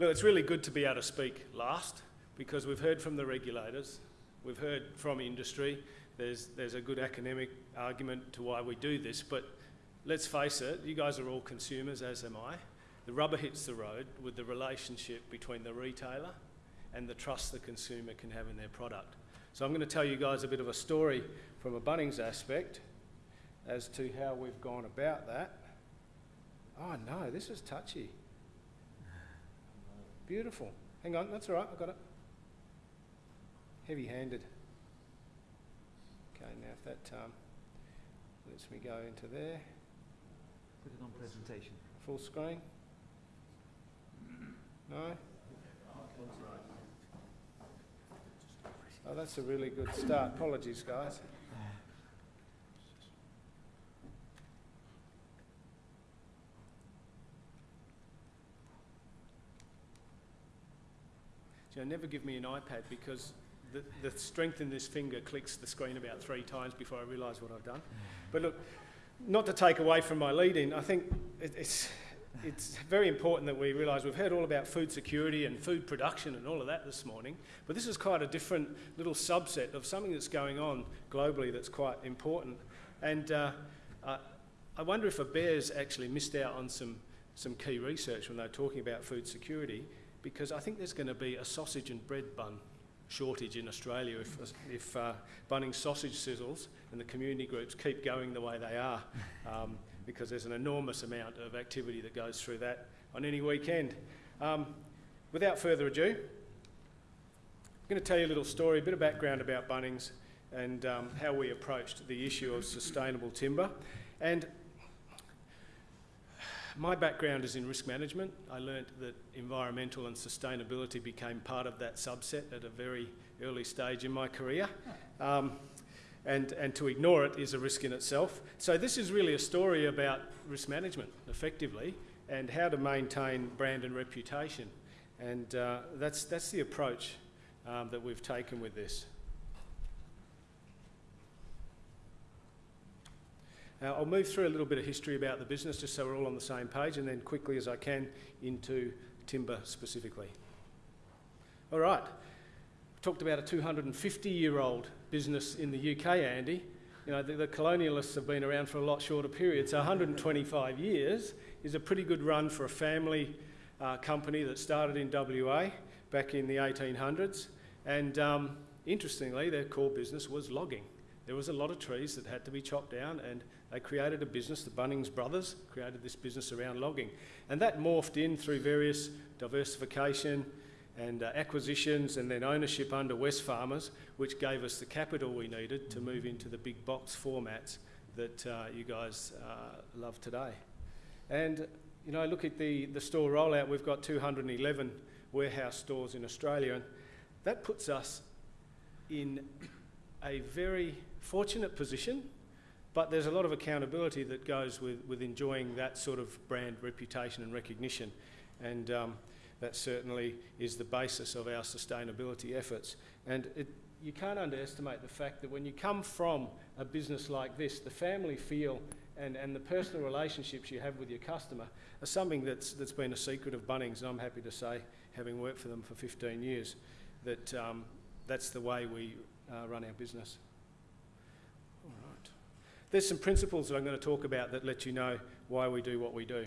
Look, it's really good to be able to speak last because we've heard from the regulators, we've heard from industry. There's, there's a good academic argument to why we do this, but let's face it, you guys are all consumers, as am I. The rubber hits the road with the relationship between the retailer and the trust the consumer can have in their product. So I'm going to tell you guys a bit of a story from a Bunnings aspect as to how we've gone about that. Oh no, this is touchy. Beautiful. Hang on, that's all right, I got it. Heavy handed. Okay, now if that um, lets me go into there, Put it on presentation. full screen. No? Oh, that's a really good start. Apologies, guys. So never give me an iPad because the, the strength in this finger clicks the screen about three times before I realise what I've done. But look, not to take away from my lead in, I think it, it's, it's very important that we realise we've heard all about food security and food production and all of that this morning, but this is quite a different little subset of something that's going on globally that's quite important. And uh, I wonder if ABARES actually missed out on some, some key research when they were talking about food security, because I think there's going to be a sausage and bread bun shortage in Australia if, if uh, Bunnings sausage sizzles and the community groups keep going the way they are, um, because there's an enormous amount of activity that goes through that on any weekend. Um, without further ado, I'm going to tell you a little story, a bit of background about Bunnings and um, how we approached the issue of sustainable timber. And my background is in risk management. I learnt that environmental and sustainability became part of that subset at a very early stage in my career. Um, and, and to ignore it is a risk in itself. So this is really a story about risk management, effectively, and how to maintain brand and reputation. And uh, that's, that's the approach um, that we've taken with this. Now, I'll move through a little bit of history about the business just so we're all on the same page and then quickly as I can into timber specifically. All right, we talked about a 250 year old business in the UK, Andy. You know, the, the, colonialists have been around for a lot shorter period, so 125 years is a pretty good run for a family uh, company that started in WA back in the 1800s. And um, interestingly, their core business was logging. There was a lot of trees that had to be chopped down and they created a business, the Bunnings brothers created this business around logging. And that morphed in through various diversification and uh, acquisitions and then ownership under Wesfarmers, which gave us the capital we needed to move into the big box formats that uh, you guys uh, love today. And, you know, look at the, the store rollout. We've got 211 warehouse stores in Australia, and that puts us in a very fortunate position but there's a lot of accountability that goes with, with enjoying that sort of brand reputation and recognition. And um, that certainly is the basis of our sustainability efforts. And it, you can't underestimate the fact that when you come from a business like this, the family feel and, and the personal relationships you have with your customer are something that's, that's been a secret of Bunnings. And I'm happy to say, having worked for them for 15 years, that um, that's the way we uh, run our business. There's some principles that I'm going to talk about that let you know why we do what we do.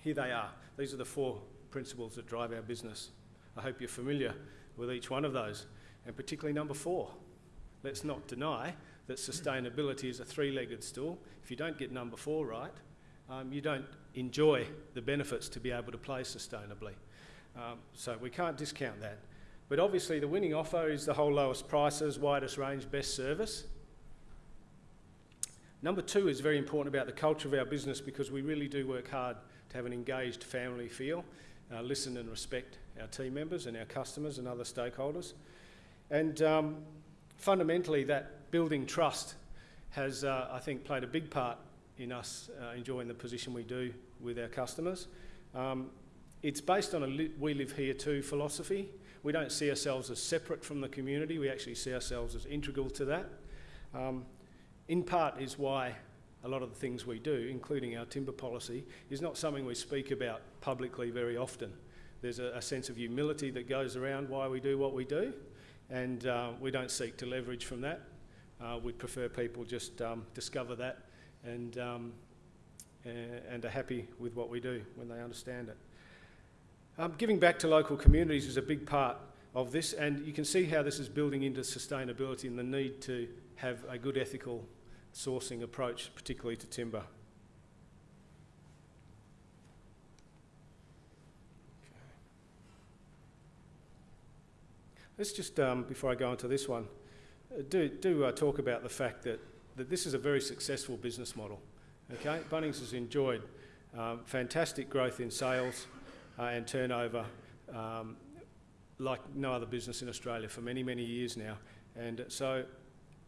Here they are. These are the four principles that drive our business. I hope you're familiar with each one of those, and particularly number four. Let's not deny that sustainability is a three-legged stool. If you don't get number four right, um, you don't enjoy the benefits to be able to play sustainably. Um, so we can't discount that. But obviously the winning offer is the whole lowest prices, widest range, best service. Number two is very important about the culture of our business because we really do work hard to have an engaged family feel, uh, listen and respect our team members and our customers and other stakeholders. And um, fundamentally, that building trust has, uh, I think, played a big part in us uh, enjoying the position we do with our customers. Um, it's based on a li we live here too philosophy. We don't see ourselves as separate from the community, we actually see ourselves as integral to that. Um, in part is why a lot of the things we do, including our timber policy, is not something we speak about publicly very often. there's a, a sense of humility that goes around why we do what we do, and uh, we don't seek to leverage from that. Uh, we'd prefer people just um, discover that and, um, and are happy with what we do when they understand it. Um, giving back to local communities is a big part of this, and you can see how this is building into sustainability and the need to have a good ethical sourcing approach, particularly to timber. Let's just, um, before I go on to this one, uh, do, do uh, talk about the fact that, that this is a very successful business model. Okay, Bunnings has enjoyed um, fantastic growth in sales uh, and turnover um, like no other business in Australia for many, many years now. And so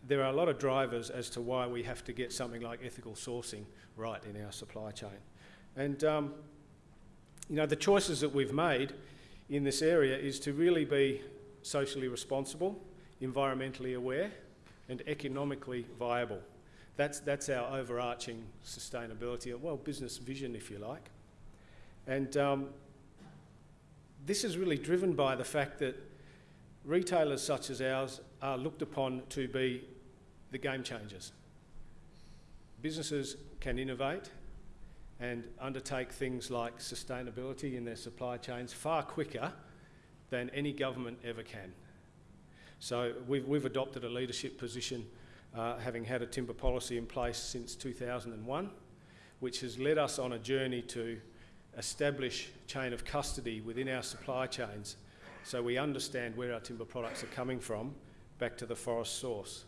there are a lot of drivers as to why we have to get something like ethical sourcing right in our supply chain. And, um, you know, the choices that we've made in this area is to really be socially responsible, environmentally aware, and economically viable. That's, that's our overarching sustainability, well, business vision, if you like. And um, this is really driven by the fact that retailers such as ours are looked upon to be the game changers. Businesses can innovate and undertake things like sustainability in their supply chains far quicker than any government ever can. So we've, we've adopted a leadership position uh, having had a timber policy in place since 2001, which has led us on a journey to establish chain of custody within our supply chains so we understand where our timber products are coming from back to the forest source.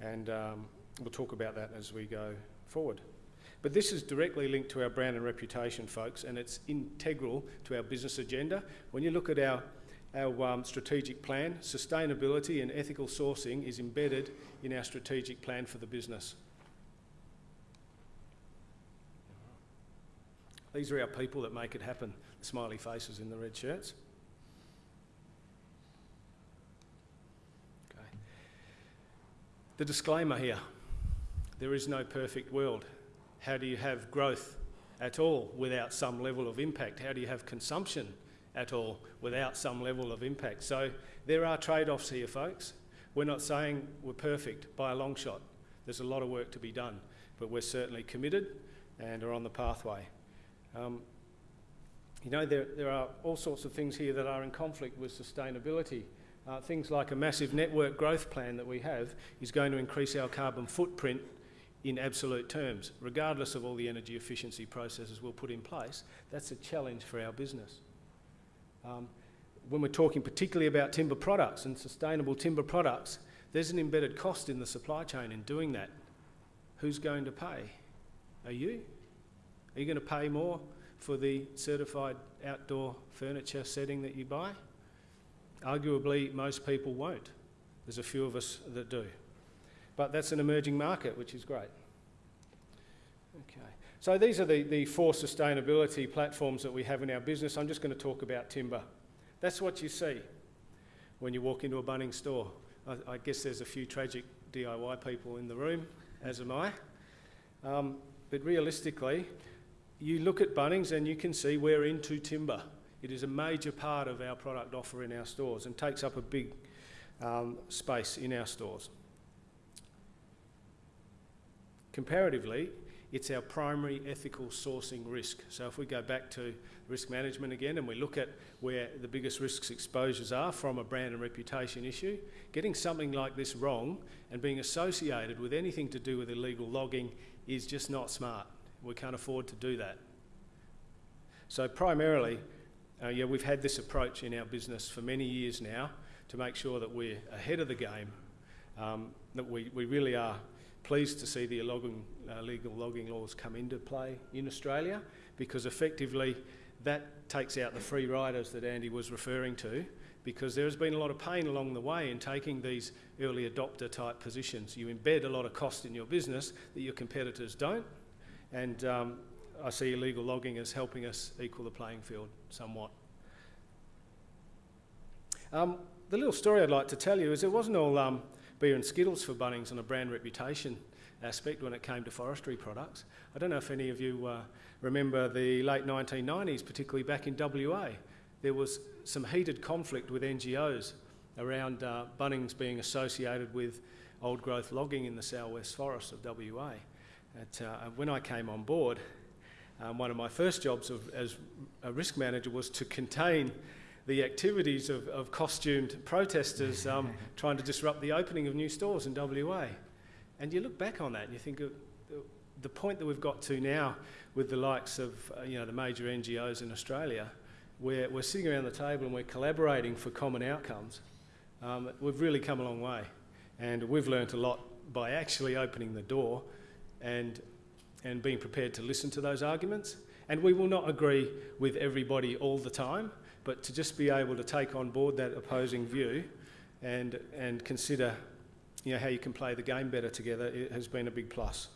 And um, we'll talk about that as we go forward. But this is directly linked to our brand and reputation, folks, and it's integral to our business agenda. When you look at our our um, strategic plan, sustainability and ethical sourcing is embedded in our strategic plan for the business. These are our people that make it happen, the smiley faces in the red shirts. The disclaimer here there is no perfect world. How do you have growth at all without some level of impact? How do you have consumption at all without some level of impact. So there are trade-offs here, folks. We're not saying we're perfect by a long shot. There's a lot of work to be done, but we're certainly committed and are on the pathway. Um, you know, there, there are all sorts of things here that are in conflict with sustainability. Uh, things like a massive network growth plan that we have is going to increase our carbon footprint in absolute terms, regardless of all the energy efficiency processes we'll put in place. That's a challenge for our business. Um, when we're talking particularly about timber products and sustainable timber products, there's an embedded cost in the supply chain in doing that. Who's going to pay? Are you? Are you going to pay more for the certified outdoor furniture setting that you buy? Arguably, most people won't. There's a few of us that do. But that's an emerging market, which is great. Okay. So these are the, the four sustainability platforms that we have in our business. I'm just going to talk about timber. That's what you see when you walk into a Bunnings store. I, I guess there's a few tragic DIY people in the room, as am I. Um, but realistically, you look at Bunnings and you can see we're into timber. It is a major part of our product offer in our stores and takes up a big um, space in our stores. Comparatively, it's our primary ethical sourcing risk. So if we go back to risk management again and we look at where the biggest risks exposures are from a brand and reputation issue, getting something like this wrong and being associated with anything to do with illegal logging is just not smart. We can't afford to do that. So primarily, uh, yeah, we've had this approach in our business for many years now to make sure that we're ahead of the game, um, that we, we really are pleased to see the logging, uh, legal logging laws come into play in Australia because effectively that takes out the free riders that Andy was referring to because there has been a lot of pain along the way in taking these early adopter type positions. You embed a lot of cost in your business that your competitors don't and um, I see illegal logging as helping us equal the playing field somewhat. Um, the little story I'd like to tell you is it wasn't all um, beer and skittles for Bunnings on a brand reputation aspect when it came to forestry products. I don't know if any of you uh, remember the late 1990s, particularly back in WA. there was some heated conflict with NGOs around uh, Bunnings being associated with old growth logging in the southwest forests of WA. At, uh, when I came on board, um, one of my first jobs of, as a risk manager was to contain the activities of, of costumed protesters um, trying to disrupt the opening of new stores in WA. And you look back on that and you think of the point that we've got to now with the likes of uh, you know, the major NGOs in Australia, where we're sitting around the table and we're collaborating for common outcomes. Um, we've really come a long way. And we've learnt a lot by actually opening the door and, and being prepared to listen to those arguments. And we will not agree with everybody all the time, but to just be able to take on board that opposing view and, and consider you know, how you can play the game better together it has been a big plus.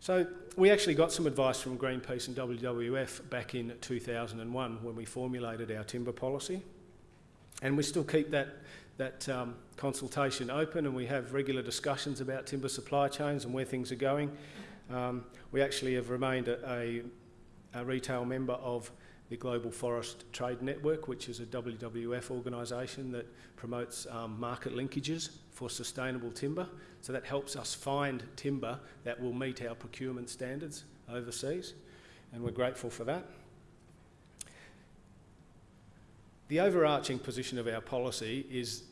So we actually got some advice from Greenpeace and WWF back in 2001 when we formulated our timber policy. And we still keep that, that um, consultation open and we have regular discussions about timber supply chains and where things are going. Um, we actually have remained a, a, a, retail member of the Global Forest Trade Network, which is a WWF organisation that promotes um, market linkages for sustainable timber. So that helps us find timber that will meet our procurement standards overseas, and we're grateful for that. The overarching position of our policy is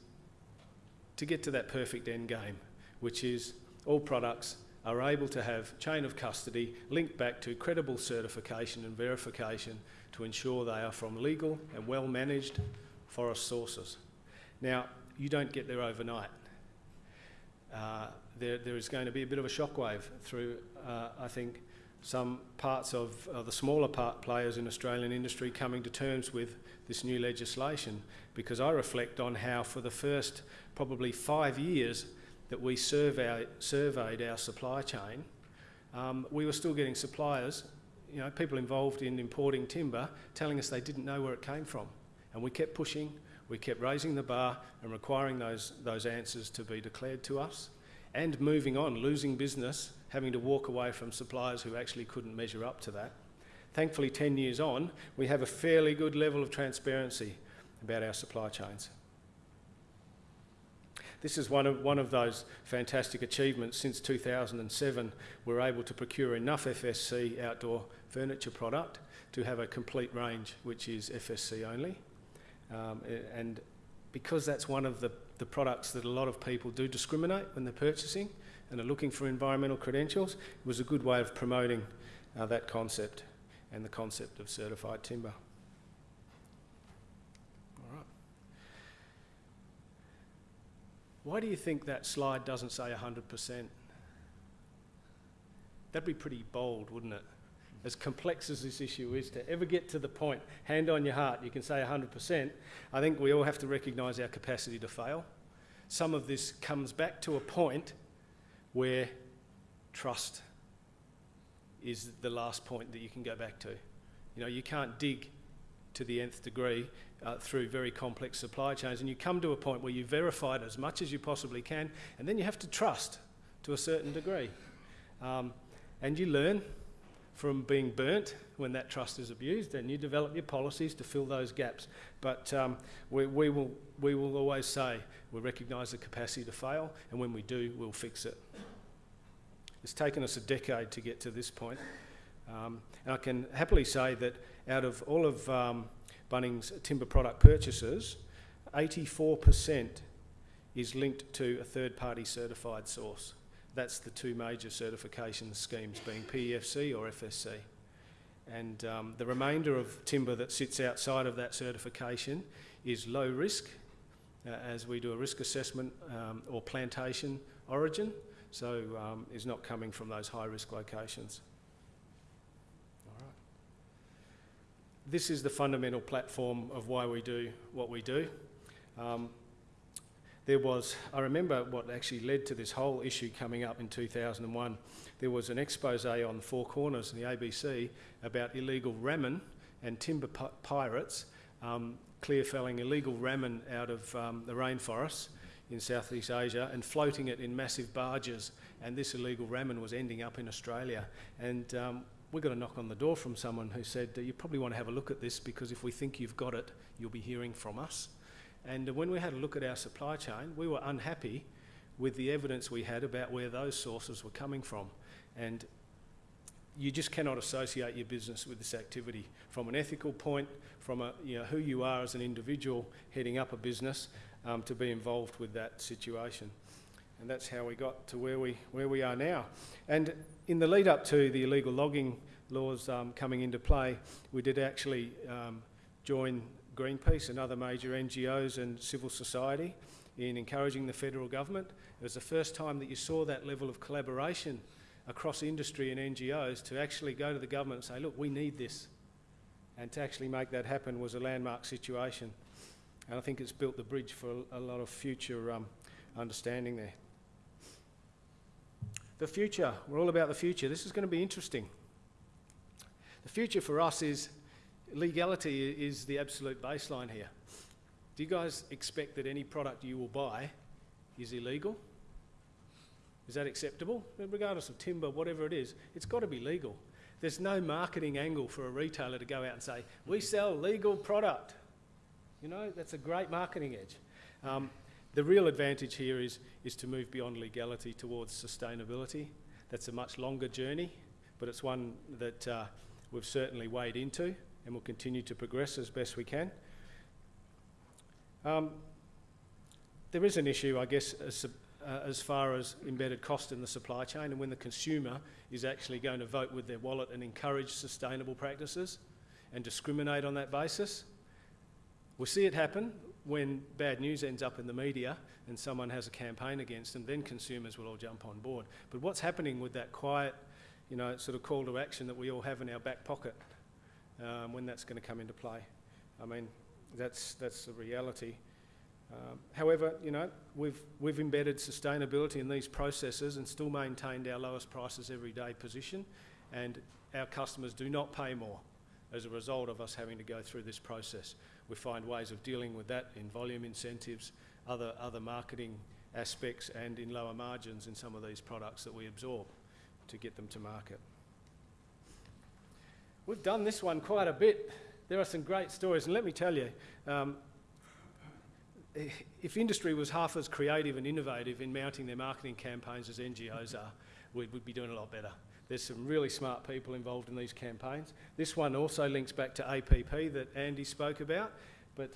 to get to that perfect end game, which is all products are able to have chain of custody linked back to credible certification and verification to ensure they are from legal and well managed forest sources. Now, you don't get there overnight. Uh, there, there is going to be a bit of a shockwave through, uh, I think, some parts of uh, the smaller part players in Australian industry coming to terms with this new legislation because I reflect on how for the first probably five years that we survey, surveyed our supply chain, um, we were still getting suppliers, you know, people involved in importing timber, telling us they didn't know where it came from. And we kept pushing, we kept raising the bar and requiring those, those answers to be declared to us and moving on, losing business, having to walk away from suppliers who actually couldn't measure up to that. Thankfully, 10 years on, we have a fairly good level of transparency about our supply chains. This is one of, one of those fantastic achievements. Since 2007, we're able to procure enough FSC outdoor furniture product to have a complete range, which is FSC only. Um, and because that's one of the, the products that a lot of people do discriminate when they're purchasing and are looking for environmental credentials, was a good way of promoting uh, that concept and the concept of certified timber. All right. Why do you think that slide doesn't say 100%? That'd be pretty bold, wouldn't it? As complex as this issue is, to ever get to the point, hand on your heart, you can say 100%, I think we all have to recognise our capacity to fail. Some of this comes back to a point where trust is the last point that you can go back to. You know, you can't dig to the nth degree uh, through very complex supply chains, and you come to a point where you verify it as much as you possibly can, and then you have to trust to a certain degree. Um, and you learn from being burnt when that trust is abused, and you develop your policies to fill those gaps. But um, we, we, will, we will always say we recognise the capacity to fail, and when we do, we'll fix it. It's taken us a decade to get to this point. Um, and I can happily say that out of all of um, Bunnings timber product purchases, 84% is linked to a third party certified source. That's the two major certification schemes being PEFC or FSC. And um, the remainder of timber that sits outside of that certification is low risk, uh, as we do a risk assessment um, or plantation origin, so um, is not coming from those high risk locations. All right. this is the fundamental platform of why we do what we do. Um, there was, I remember what actually led to this whole issue coming up in 2001. There was an expose on Four Corners in the ABC about illegal ramin and timber pirates um, clear felling illegal ramin out of um, the rainforests in Southeast Asia and floating it in massive barges. And this illegal ramin was ending up in Australia. And um, we got a knock on the door from someone who said, You probably want to have a look at this because if we think you've got it, you'll be hearing from us. And when we had a look at our supply chain, we were unhappy with the evidence we had about where those sources were coming from. And you just cannot associate your business with this activity from an ethical point, from a, you know, who you are as an individual heading up a business um, to be involved with that situation. And that's how we got to where we, where we are now. And in the lead up to the illegal logging laws um, coming into play, we did actually um, join Greenpeace and other major NGOs and civil society in encouraging the federal government. It was the first time that you saw that level of collaboration across industry and NGOs to actually go to the government and say, look, we need this. And to actually make that happen was a landmark situation. And I think it's built the bridge for a, lot of future um, understanding there. The future, we're all about the future. This is going to be interesting. The future for us is legality is the absolute baseline here. Do you guys expect that any product you will buy is illegal? Is that acceptable? Regardless of timber, whatever it is, it's got to be legal. There's no marketing angle for a retailer to go out and say, we sell legal product. You know, that's a great marketing edge. Um, the real advantage here is, is to move beyond legality towards sustainability. That's a much longer journey, but it's one that uh, we've certainly weighed into and we'll continue to progress as best we can. Um, there is an issue, I guess, as, uh, as far as embedded cost in the supply chain and when the consumer is actually going to vote with their wallet and encourage sustainable practices and discriminate on that basis. We'll see it happen when bad news ends up in the media and someone has a campaign against them, then consumers will all jump on board. But what's happening with that quiet, you know, sort of call to action that we all have in our back pocket, um, when that's going to come into play? I mean, that's, that's the reality. Um, however, you know, we've, we've embedded sustainability in these processes and still maintained our lowest prices every day position, and our customers do not pay more as a result of us having to go through this process. We find ways of dealing with that in volume incentives, other, other marketing aspects, and in lower margins in some of these products that we absorb to get them to market. We've done this one quite a bit. There are some great stories, and let me tell you, um, if industry was half as creative and innovative in mounting their marketing campaigns as NGOs are, we'd, we'd be doing a lot better. There's some really smart people involved in these campaigns. This one also links back to APP that Andy spoke about, but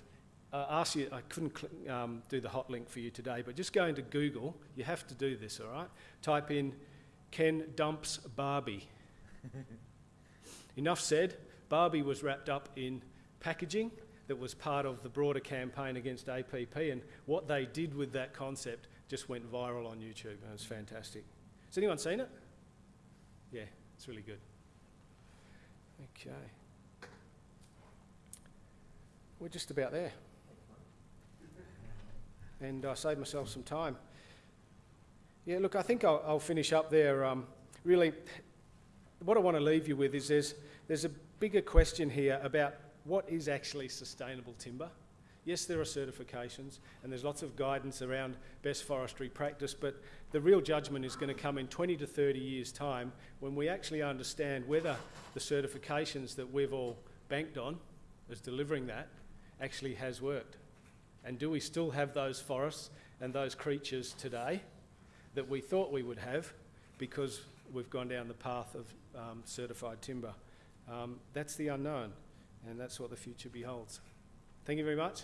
uh, ask you, I couldn't um, do the hot link for you today, but just go into Google, you have to do this, all right? Type in Ken dumps Barbie. Enough said, Barbie was wrapped up in packaging that was part of the broader campaign against APP, and what they did with that concept just went viral on YouTube, and it was fantastic. Has anyone seen it? Yeah, it's really good. Okay. We're just about there. And I saved myself some time. Yeah, look, I think I'll, I'll finish up there. Um, really, what I want to leave you with is there's, there's a bigger question here about what is actually sustainable timber. Yes, there are certifications and there's lots of guidance around best forestry practice, but the real judgment is going to come in 20 to 30 years' time when we actually understand whether the certifications that we've all banked on as delivering that actually has worked. And do we still have those forests and those creatures today that we thought we would have because we've gone down the path of um, certified timber? Um, that's the unknown and that's what the future beholds. Thank you very much.